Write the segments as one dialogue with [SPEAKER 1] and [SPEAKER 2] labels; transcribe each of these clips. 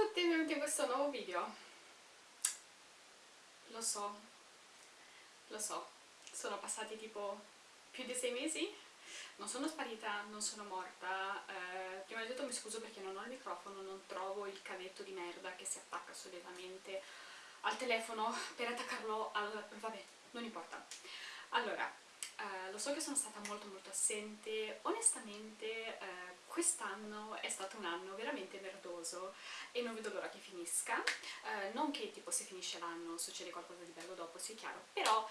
[SPEAKER 1] tutti e benvenuti in questo nuovo video. Lo so, lo so, sono passati tipo più di sei mesi, non sono sparita, non sono morta, eh, prima di tutto mi scuso perché non ho il microfono, non trovo il cavetto di merda che si attacca solitamente al telefono per attaccarlo al... vabbè, non importa. Allora, eh, lo so che sono stata molto molto assente, onestamente eh, quest'anno è stato un anno veramente merdoso e non vedo l'ora che finisca, eh, non che tipo se finisce l'anno succede qualcosa di bello dopo, sia chiaro, però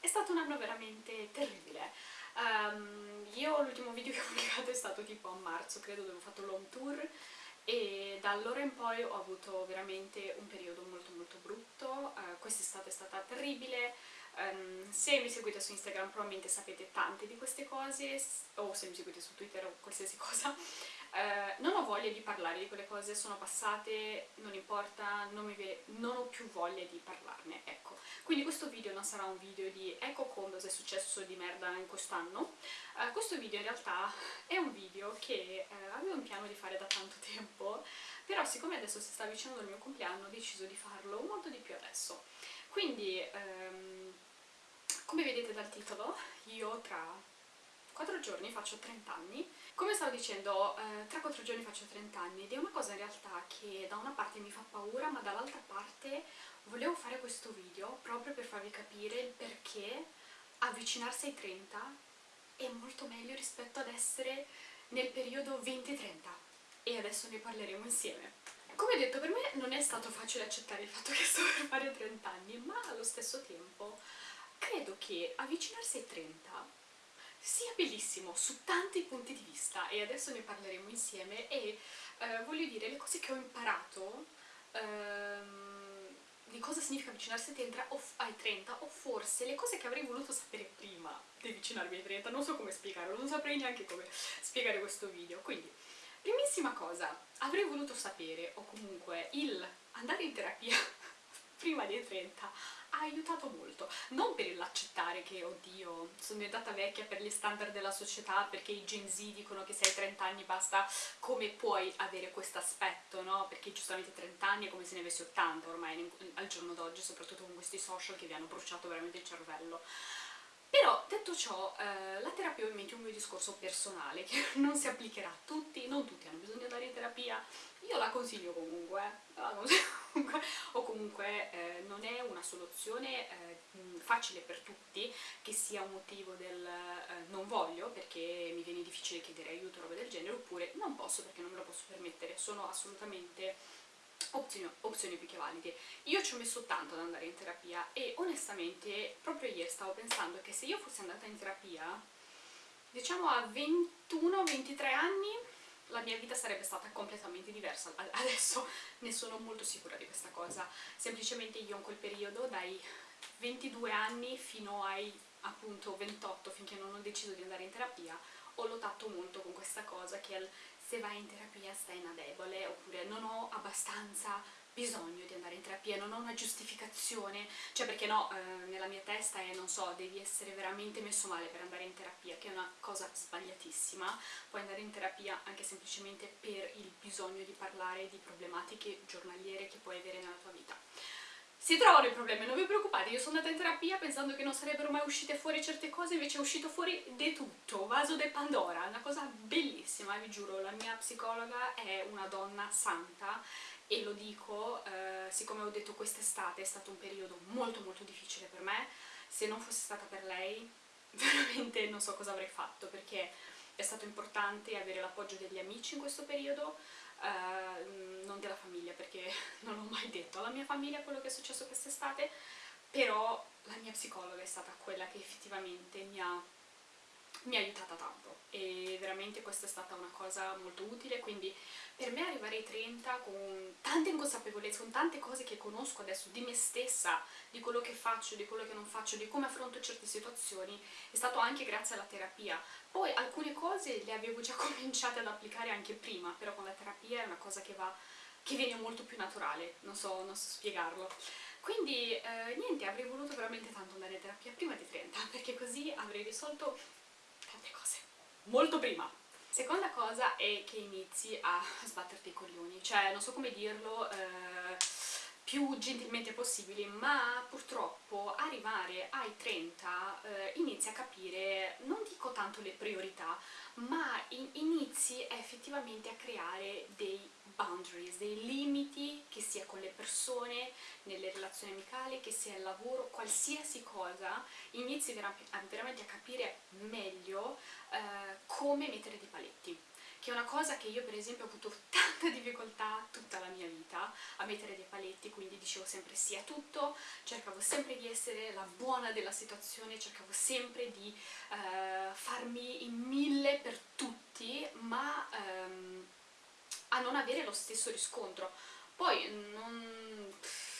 [SPEAKER 1] è stato un anno veramente terribile. Um, io l'ultimo video che ho pubblicato è stato tipo a marzo, credo, dove ho fatto l'home tour e da allora in poi ho avuto veramente un periodo molto molto brutto, uh, quest'estate è stata terribile, Um, se mi seguite su Instagram probabilmente sapete tante di queste cose, o se mi seguite su Twitter o qualsiasi cosa. Uh, non ho voglia di parlare di quelle cose, sono passate, non importa, non, non ho più voglia di parlarne, ecco. Quindi questo video non sarà un video di ecco cosa è successo di merda in quest'anno. Uh, questo video in realtà è un video che uh, avevo in piano di fare da tanto tempo, però siccome adesso si sta avvicinando il mio compleanno ho deciso di farlo molto di più adesso. Quindi, um, come vedete dal titolo, io tra 4 giorni faccio 30 anni. Come stavo dicendo, eh, tra 4 giorni faccio 30 anni ed è una cosa in realtà che da una parte mi fa paura, ma dall'altra parte volevo fare questo video proprio per farvi capire il perché avvicinarsi ai 30 è molto meglio rispetto ad essere nel periodo 20-30 e adesso ne parleremo insieme. Come detto, per me non è stato facile accettare il fatto che sto per fare 30 anni, ma allo stesso tempo credo che avvicinarsi ai 30 sia bellissimo su tanti punti di vista e adesso ne parleremo insieme e eh, voglio dire le cose che ho imparato ehm, di cosa significa avvicinarsi ai 30, o, ai 30 o forse le cose che avrei voluto sapere prima di avvicinarmi ai 30, non so come spiegarlo, non saprei neanche come spiegare questo video, quindi primissima cosa, avrei voluto sapere o comunque il andare in terapia prima dei 30 ha aiutato molto, non per l'accettare che, oddio, sono diventata vecchia per gli standard della società, perché i Gen Z dicono che se hai 30 anni basta, come puoi avere questo aspetto, no? Perché giustamente 30 anni è come se ne avessi 80 ormai al giorno d'oggi, soprattutto con questi social che vi hanno bruciato veramente il cervello. Però, detto ciò, eh, la terapia ovviamente è un mio discorso personale, che non si applicherà a tutti, non tutti hanno bisogno di andare in terapia, io la consiglio comunque, la consiglio comunque o comunque eh, non è una soluzione eh, facile per tutti, che sia un motivo del eh, non voglio perché mi viene difficile chiedere aiuto o roba del genere, oppure non posso perché non me lo posso permettere, sono assolutamente opzioni, opzioni più che valide. Io ci ho messo tanto ad andare in terapia e onestamente proprio ieri stavo pensando che se io fossi andata in terapia, diciamo a 21-23 anni, la mia vita sarebbe stata completamente diversa. Adesso ne sono molto sicura di questa cosa. Semplicemente io in quel periodo, dai 22 anni fino ai appunto 28, finché non ho deciso di andare in terapia, ho lottato molto con questa cosa che è se vai in terapia stai una debole, oppure non ho abbastanza bisogno di andare in terapia, non ho una giustificazione, cioè perché no, eh, nella mia testa è, non so, devi essere veramente messo male per andare in terapia, che è una cosa sbagliatissima, puoi andare in terapia anche semplicemente per il bisogno di parlare di problematiche giornaliere che puoi avere nella tua vita si trovano i problemi, non vi preoccupate, io sono andata in terapia pensando che non sarebbero mai uscite fuori certe cose, invece è uscito fuori di tutto, vaso de Pandora, una cosa bellissima, vi giuro, la mia psicologa è una donna santa e lo dico, eh, siccome ho detto quest'estate è stato un periodo molto molto difficile per me, se non fosse stata per lei veramente non so cosa avrei fatto, perché è stato importante avere l'appoggio degli amici in questo periodo, eh, non della famiglia perché non l'ho mai detto. Alla mia famiglia quello che è successo quest'estate, però la mia psicologa è stata quella che effettivamente mi ha, mi ha aiutata tanto e veramente questa è stata una cosa molto utile, quindi per me arrivare ai 30 con tante inconsapevolezze, con tante cose che conosco adesso di me stessa, di quello che faccio, di quello che non faccio, di come affronto certe situazioni, è stato anche grazie alla terapia. Poi alcune cose le avevo già cominciate ad applicare anche prima, però con la terapia è una cosa che, va, che viene molto più naturale, non so, non so spiegarlo. Quindi eh, niente, avrei voluto veramente tanto andare in terapia prima di 30, perché così avrei risolto tante cose, molto prima. Seconda cosa è che inizi a sbatterti i coglioni, cioè non so come dirlo, eh, più gentilmente possibili, ma purtroppo arrivare ai 30 eh, inizi a capire, non dico tanto le priorità, ma in inizi effettivamente a creare dei boundaries, dei limiti, che sia con le persone, nelle relazioni amicali, che sia il lavoro, qualsiasi cosa, inizi vera veramente a capire meglio eh, come mettere dei paletti che è una cosa che io per esempio ho avuto tanta difficoltà tutta la mia vita a mettere dei paletti, quindi dicevo sempre sì a tutto, cercavo sempre di essere la buona della situazione, cercavo sempre di eh, farmi in mille per tutti, ma ehm, a non avere lo stesso riscontro. Poi non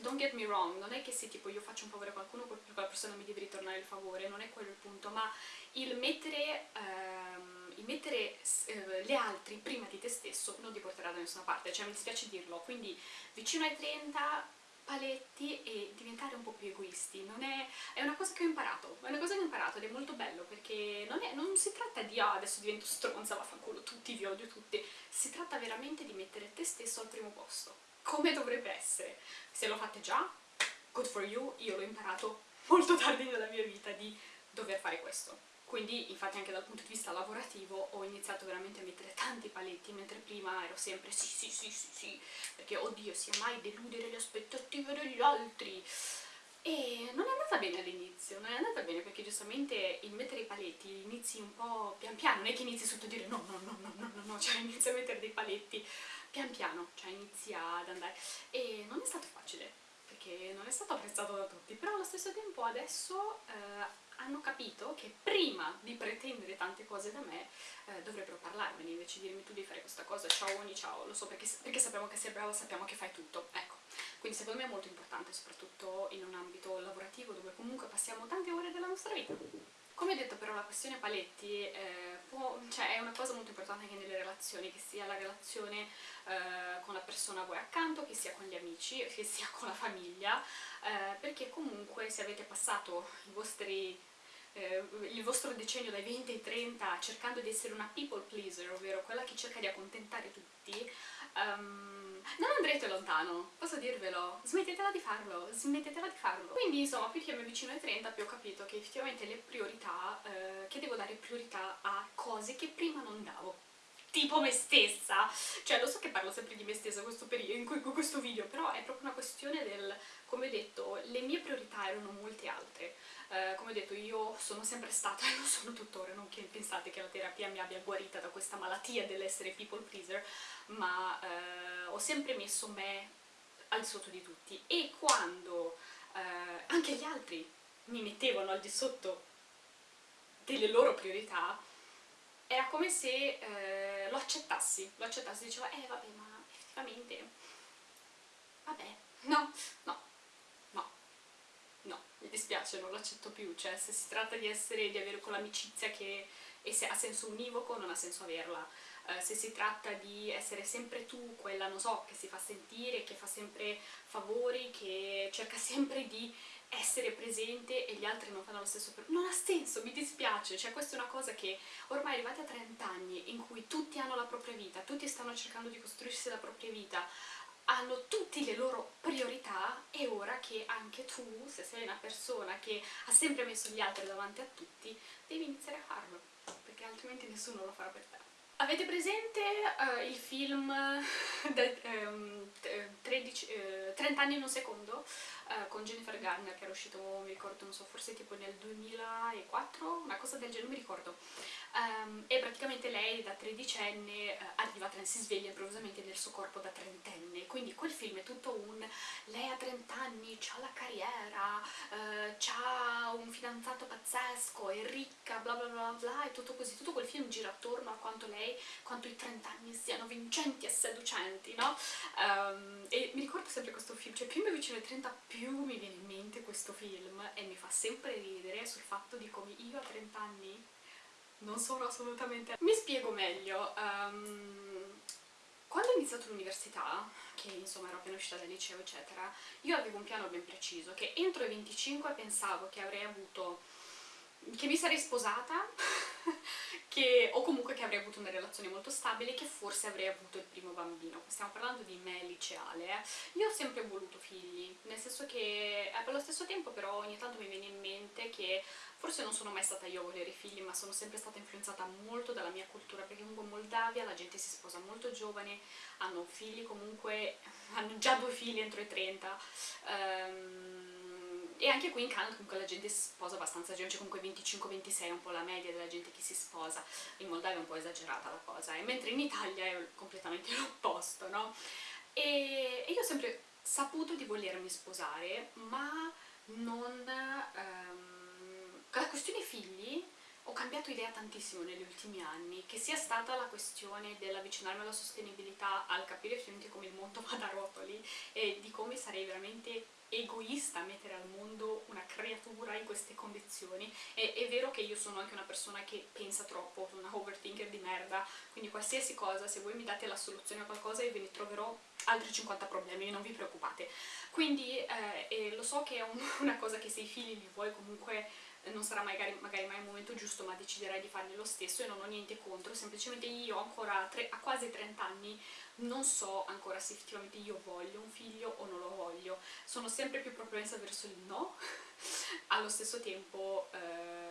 [SPEAKER 1] don't get me wrong, non è che se tipo io faccio un favore a qualcuno, quella persona mi deve ritornare il favore, non è quello il punto, ma il mettere, ehm, il mettere eh, le altri prima di te stesso non ti porterà da nessuna parte, cioè mi dispiace dirlo, quindi vicino ai 30 paletti e diventare un po' più egoisti, non è, è una cosa che ho imparato, è una cosa che ho imparato ed è molto bello perché non, è, non si tratta di ah, adesso divento stronza, vaffanculo tutti, vi odio tutti, si tratta veramente di mettere te stesso al primo posto come dovrebbe essere. Se lo fate già, good for you, io l'ho imparato molto tardi nella mia vita di dover fare questo. Quindi, infatti, anche dal punto di vista lavorativo ho iniziato veramente a mettere tanti paletti, mentre prima ero sempre sì, sì, sì, sì, sì, perché oddio, sia mai deludere le aspettative degli altri. E non è andata bene all'inizio, non è andata bene perché giustamente il mettere i paletti inizi un po' pian piano, non è che inizi sotto a dire no, no, no, no, no, no, no, cioè inizi a mettere dei paletti pian piano, cioè inizia ad andare. E non è stato facile, perché non è stato apprezzato da tutti, però allo stesso tempo adesso eh, hanno capito che prima di pretendere tante cose da me eh, dovrebbero parlarmene, invece di dirmi tu devi fare questa cosa, ciao ogni ciao, lo so perché, perché sappiamo che sei bravo, sappiamo che fai tutto, ecco. Quindi secondo me è molto importante, soprattutto in un ambito lavorativo dove comunque passiamo tante ore della nostra vita. Come detto però la questione paletti eh, può, cioè, è una cosa molto importante anche nelle relazioni, che sia la relazione eh, con la persona a voi accanto, che sia con gli amici, che sia con la famiglia, eh, perché comunque se avete passato vostri eh, il vostro decennio dai 20 ai 30 cercando di essere una people pleaser, ovvero quella che cerca di accontentare tutti, um, non andrete lontano, posso dirvelo, smettetela di farlo, smettetela di farlo. Quindi insomma, più che mi avvicino ai 30 più ho capito che effettivamente le priorità, eh, che devo dare priorità a cose che prima non davo tipo me stessa, cioè lo so che parlo sempre di me stessa questo in questo video, però è proprio una questione del, come ho detto, le mie priorità erano molte altre, eh, come ho detto io sono sempre stata e lo sono tuttora, non che pensate che la terapia mi abbia guarita da questa malattia dell'essere people pleaser, ma eh, ho sempre messo me al di sotto di tutti. E quando eh, anche gli altri mi mettevano al di sotto delle loro priorità, era come se eh, lo accettassi, lo accettassi, diceva eh vabbè ma effettivamente, vabbè, no, no, no, no, mi dispiace, non lo accetto più, cioè se si tratta di essere, di avere quell'amicizia che ha senso univoco non ha senso averla, uh, se si tratta di essere sempre tu, quella non so, che si fa sentire, che fa sempre favori, che cerca sempre di essere presente e gli altri non fanno lo stesso per... Non ha senso, mi dispiace, cioè questa è una cosa che ormai arrivati a 30 anni in cui tutti hanno la propria vita, tutti stanno cercando di costruirsi la propria vita, hanno tutte le loro priorità e ora che anche tu, se sei una persona che ha sempre messo gli altri davanti a tutti, devi iniziare a farlo, perché altrimenti nessuno lo farà per te. Avete presente uh, il film de, um, 13, uh, 30 anni in un secondo? Uh, con Jennifer Garner che era uscito, mi ricordo, non so, forse tipo nel 2004, una cosa del genere, non mi ricordo um, e praticamente lei da tredicenne uh, arriva, si sveglia improvvisamente nel suo corpo da trentenne, quindi quel film è tutto un lei ha 30 anni, ha la carriera, ha un fidanzato pazzesco, è ricca, bla bla bla bla, e tutto così, tutto quel film gira attorno a quanto lei, quanto i 30 anni siano vincenti e seducenti, no? Um, e mi ricordo sempre questo film, cioè più mi avvicino ai 30 più mi viene in mente questo film e mi fa sempre ridere sul fatto di come io a 30 anni non sono assolutamente... Mi spiego meglio. Um, quando ho iniziato l'università, che insomma ero appena uscita dal liceo eccetera, io avevo un piano ben preciso, che entro i 25 pensavo che avrei avuto... che mi sarei sposata, che, o comunque che avrei avuto una relazione molto stabile che forse avrei avuto il primo bambino. Stiamo parlando di me liceale. Eh. Io ho sempre voluto figli, nel senso che eh, allo stesso tempo però ogni tanto mi viene in mente che forse non sono mai stata io a volere figli, ma sono sempre stata influenzata molto dalla mia cultura, perché comunque in Moldavia la gente si sposa molto giovane, hanno figli comunque, hanno già due figli entro i 30, um, ehm, e anche qui in Canada comunque la gente si sposa abbastanza giovane, cioè comunque 25-26 è un po' la media della gente che si sposa, in Moldavia è un po' esagerata la cosa, eh? mentre in Italia è completamente l'opposto, no? E, e, io ho sempre saputo di volermi sposare, ma non... Um, la questione figli cambiato idea tantissimo negli ultimi anni, che sia stata la questione dell'avvicinarmi alla sostenibilità, al capire effettivamente come il mondo va da rotoli e di come sarei veramente egoista mettere al mondo una creatura in queste condizioni. E, è vero che io sono anche una persona che pensa troppo, una overthinker di merda quindi qualsiasi cosa, se voi mi date la soluzione a qualcosa io ve ne troverò altri 50 problemi, non vi preoccupate. Quindi eh, lo so che è un, una cosa che se i figli li vuoi comunque non sarà magari, magari, mai il momento giusto ma deciderai di farli lo stesso e non ho niente contro, semplicemente io ancora tre, a quasi 30 anni non so ancora se effettivamente io voglio un figlio o non lo voglio, sono sempre più propensa verso il no, allo stesso tempo eh,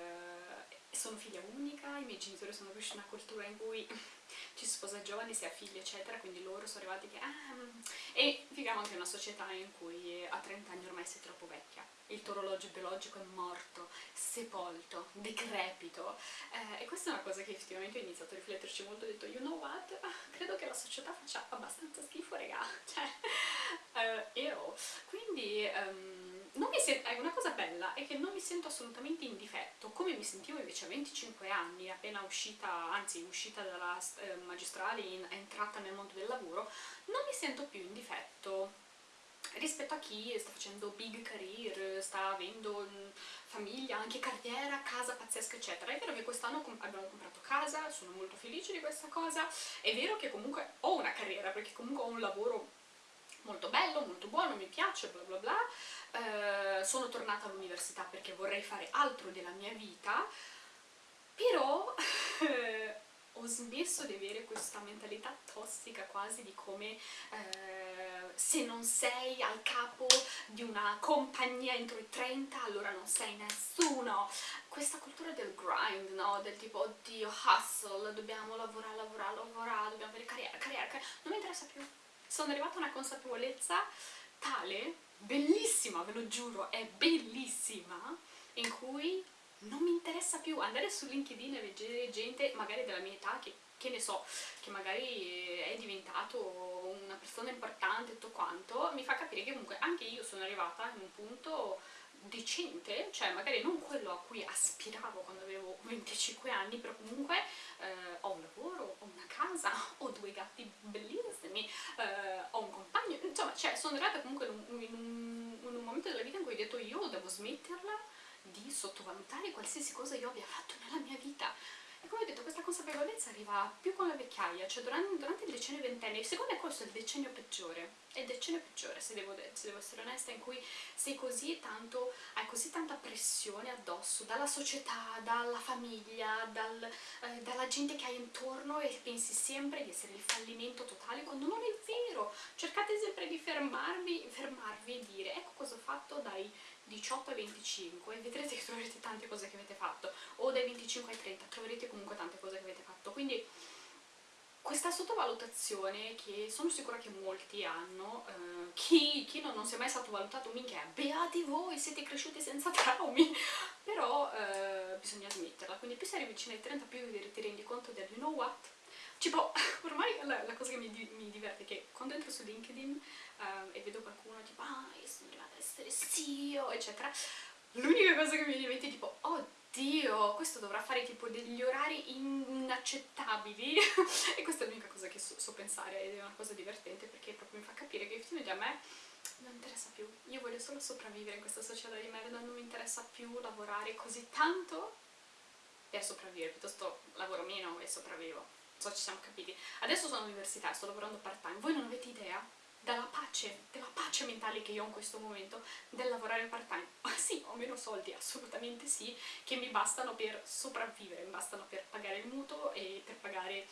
[SPEAKER 1] sono figlia unica, i miei genitori sono cresciuti in una cultura in cui ci si sposa giovani, si ha figli eccetera, quindi loro sono arrivati che... Ah, e viviamo anche in una società in cui a 30 anni ormai sei troppo vecchia. Il tuo orologio biologico è morto, sepolto, decrepito. Eh, e questa è una cosa che effettivamente ho iniziato a rifletterci molto, ho detto you know what, credo che la società faccia abbastanza schifo regà, cioè eh, io, quindi um, una cosa bella è che non mi sento assolutamente in difetto, come mi sentivo invece a 25 anni, appena uscita, anzi uscita dalla eh, magistrale, in, entrata nel mondo del lavoro, non mi sento più in difetto rispetto a chi sta facendo big career, sta avendo mm, famiglia, anche carriera, casa pazzesca eccetera. È vero che quest'anno abbiamo comprato casa, sono molto felice di questa cosa, è vero che comunque ho una carriera perché comunque ho un lavoro molto bello, molto buono, mi piace, bla bla bla, eh, sono tornata all'università perché vorrei fare altro della mia vita, però ho smesso di avere questa mentalità tossica quasi di come eh, se non sei al capo di una compagnia entro i 30 allora non sei nessuno questa cultura del grind, no? del tipo oddio hustle, dobbiamo lavorare, lavorare, lavorare, dobbiamo avere carriera, carriera, carriera non mi interessa più sono arrivata a una consapevolezza tale, bellissima ve lo giuro, è bellissima in cui non mi interessa più andare su LinkedIn e vedere gente magari della mia età che, che ne so, che magari è diventato una persona importante e tutto quanto, mi fa capire che comunque anche io sono arrivata in un punto decente, cioè magari non quello a cui aspiravo quando avevo 25 anni, però comunque eh, ho un lavoro, ho una casa, ho due gatti bellissimi, eh, ho un compagno, insomma, cioè sono arrivata comunque in un, in, un, in un momento della vita in cui ho detto io devo smetterla di sottovalutare qualsiasi cosa io abbia fatto nella mia vita e come ho detto questa consapevolezza arriva più con la vecchiaia cioè durante, durante il decennio ventennio secondo me questo è il decennio peggiore. È il decennio peggiore se devo, se devo, essere onesta in cui sei così tanto hai così tanta pressione addosso dalla società, dalla famiglia dal, eh, dalla gente che hai intorno e pensi sempre di essere il fallimento totale quando non è vero. Cercate sempre di fermarvi, fermarvi e dire ecco cosa ho fatto dai 18 ai 25 e vedrete che troverete tante cose che avete fatto o dai 25 ai 30 troverete comunque tante cose che avete fatto. Quindi questa sottovalutazione che sono sicura che molti hanno eh, chi, chi non, non, si è mai stato valutato minchia beati voi siete cresciuti senza traumi. Però eh, bisogna smetterla. Quindi più sei vicino ai 30 più ti rendi conto del you know what tipo ormai la, la cosa che mi, mi, diverte è che quando entro su LinkedIn eh, e vedo qualcuno tipo ah io sono arrivata essere CEO, eccetera, l'unica cosa che mi viene in mente è tipo, oddio, questo dovrà fare tipo degli orari inaccettabili e questa è l'unica cosa che so, so, pensare ed è una cosa divertente perché proprio mi fa capire che effettivamente a me non interessa più, io voglio solo sopravvivere in questa società di merda, non mi interessa più lavorare così tanto per sopravvivere, piuttosto lavoro meno e sopravvivo, so ci siamo capiti. Adesso sono all'università, sto lavorando part time, voi non avete idea dalla pace, della pace mentale che io ho in questo momento del lavorare part time. sì, ho meno soldi, assolutamente sì, che mi bastano per sopravvivere, mi bastano per pagare il mutuo e per pagare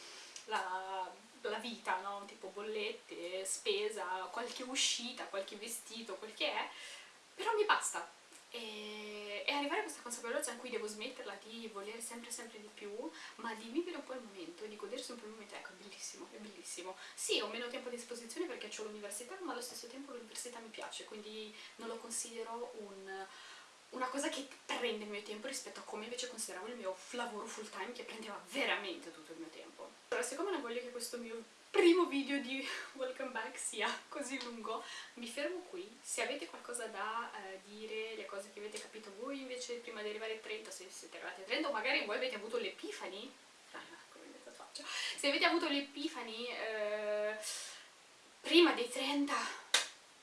[SPEAKER 1] la, la vita, no? tipo bollette, spesa, qualche uscita, qualche vestito, quel che è, però mi basta. E, e, arrivare a questa consapevolezza in cui devo smetterla di volere sempre sempre di più, ma di vivere un po' il momento, di godersi un po' il momento, ecco, è bellissimo, è bellissimo. Sì, ho meno tempo a disposizione perché ho l'università, ma allo stesso tempo l'università mi piace, quindi non lo considero un, una cosa che prende il mio tempo rispetto a come invece consideravo il mio lavoro full time che prendeva veramente tutto il mio tempo. Allora, siccome non voglio che questo mio primo video di Welcome Back sia così lungo, mi fermo qui. Se avete qualcosa da eh, dire, le cose che avete capito voi invece prima di arrivare a 30, se siete arrivati a 30, o magari voi avete avuto l'epifani, ah, se avete avuto l'epifani eh, prima dei 30,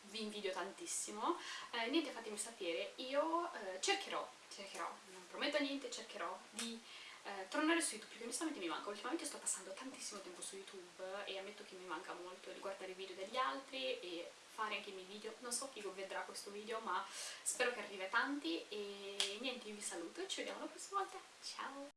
[SPEAKER 1] vi invidio tantissimo, eh, niente fatemi sapere, io eh, cercherò, cercherò, non prometto niente, cercherò di eh, tornare su YouTube perché onestamente mi manca, ultimamente sto passando tantissimo tempo su YouTube e ammetto che mi manca molto di guardare i video degli altri e fare anche i miei video, non so chi vedrà questo video ma spero che arrivi a tanti. E niente, io vi saluto e ci vediamo la prossima volta, ciao!